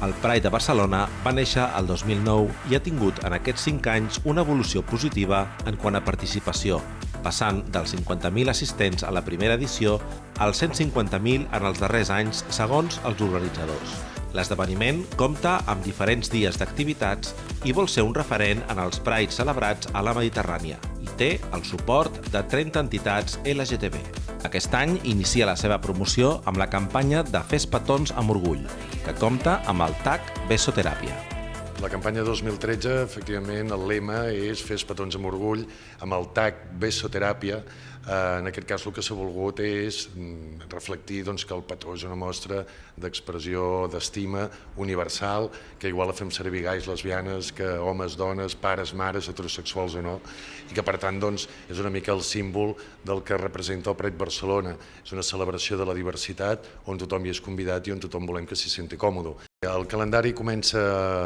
El Pride de Barcelona va néixer el 2009 i ha tingut en aquests 5 anys una evolució positiva en quant a participació, passant dels 50.000 assistents a la primera edició als 150.000 en els darrers anys, segons els organitzadors. L'esdeveniment compta amb diferents dies d'activitats i vol ser un referent en els Prides celebrats a la Mediterrània té el suport de 30 entitats LGTB. Aquest any inicia la seva promoció amb la campanya de Fes petons amb orgull, que compta amb el TAC Besoteràpia. La campanya 2013, efectivament, el lema és Fes petons amb orgull, amb el TAC Besoteràpia, Eh, en aquest cas el que s'ha volgut és mm, reflectir doncs, que el petó és una mostra d'expressió, d'estima universal, que igual la fem servir gais lesbianes, que homes, dones, pares, mares, heterosexuals o no, i que per tant doncs, és una mica el símbol del que representa el Pret Barcelona. És una celebració de la diversitat on tothom hi és convidat i on tothom volem que s'hi senti còmode. El calendari comença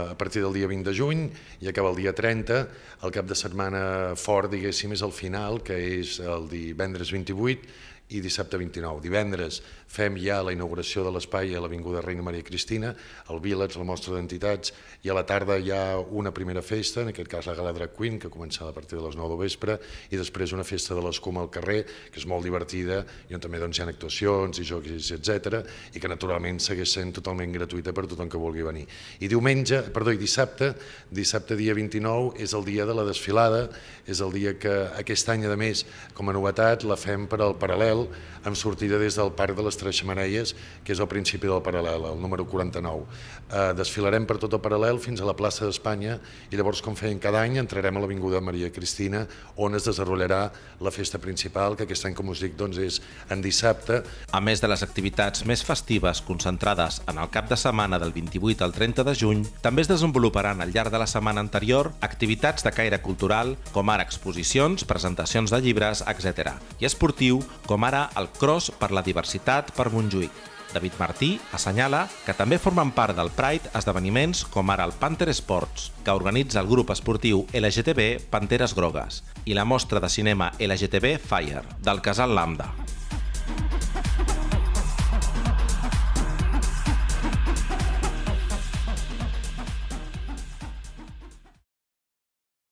a partir del dia 20 de juny i acaba el dia 30. El cap de setmana fort, diguéssim, és el final, que és el divendres 28, i dissabte 29. Divendres fem ja la inauguració de l'espai a l'Avinguda Reina Maria Cristina, el Village, la mostra d'entitats, i a la tarda hi ha una primera festa, en aquest cas la Gala Drag Queen, que comença a partir de les 9 de vespre, i després una festa de l'escuma al carrer, que és molt divertida, i on també doncs, hi ha actuacions i jocs, etc i que naturalment segueix sent totalment gratuïta per tothom que vulgui venir. I diumenge, perdó, i dissabte, dissabte dia 29, és el dia de la desfilada, és el dia que aquest any, a més, com a novetat, la fem per al paral·lel amb sortida des del Parc de les Tres Xamareies, que és el principi del paral·lel, el número 49. Eh, desfilarem per tot el paral·lel fins a la plaça d'Espanya i llavors, com feien cada any, entrarem a l'Avinguda Maria Cristina, on es desenvoluparà la festa principal, que aquest any, com us dic, doncs, és en dissabte. A més de les activitats més festives concentrades en el cap de setmana del 28 al 30 de juny, també es desenvoluparan al llarg de la setmana anterior activitats de caire cultural, com ara exposicions, presentacions de llibres, etc. i esportiu, com ara el Cross per la diversitat per Montjuïc. David Martí assenyala que també formen part del Pride esdeveniments com ara el Panther Sports, que organitza el grup esportiu LGTB Panteres Grogues, i la mostra de cinema LGTB Fire, del Casal Lambda.